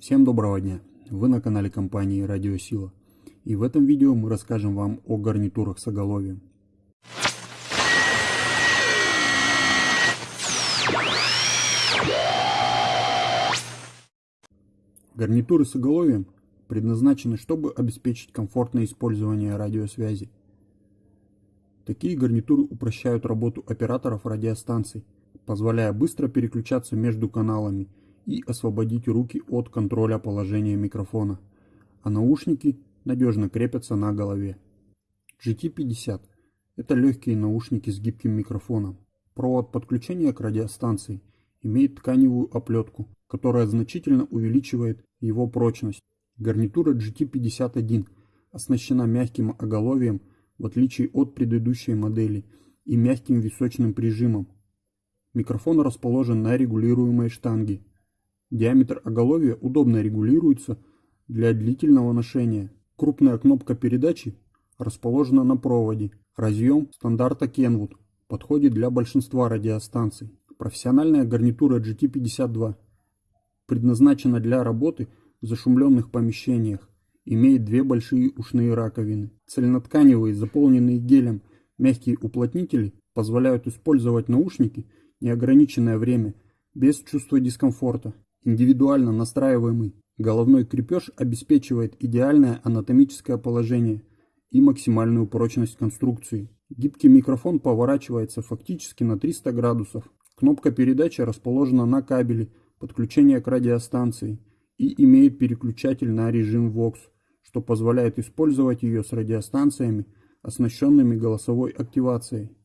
Всем доброго дня! Вы на канале компании Радиосила. И в этом видео мы расскажем вам о гарнитурах с оголовьем. Гарнитуры с оголовьем предназначены, чтобы обеспечить комфортное использование радиосвязи. Такие гарнитуры упрощают работу операторов радиостанций, позволяя быстро переключаться между каналами и освободить руки от контроля положения микрофона, а наушники надежно крепятся на голове. GT50 – это легкие наушники с гибким микрофоном. Провод подключения к радиостанции имеет тканевую оплетку, которая значительно увеличивает его прочность. Гарнитура GT51 оснащена мягким оголовьем в отличие от предыдущей модели и мягким височным прижимом. Микрофон расположен на регулируемой штанге, Диаметр оголовья удобно регулируется для длительного ношения. Крупная кнопка передачи расположена на проводе. Разъем стандарта Kenwood подходит для большинства радиостанций. Профессиональная гарнитура GT52 предназначена для работы в зашумленных помещениях. Имеет две большие ушные раковины. Цельнотканевые, заполненные гелем, мягкие уплотнители позволяют использовать наушники неограниченное время без чувства дискомфорта. Индивидуально настраиваемый головной крепеж обеспечивает идеальное анатомическое положение и максимальную прочность конструкции. Гибкий микрофон поворачивается фактически на 300 градусов. Кнопка передачи расположена на кабеле подключения к радиостанции и имеет переключатель на режим VOX, что позволяет использовать ее с радиостанциями, оснащенными голосовой активацией.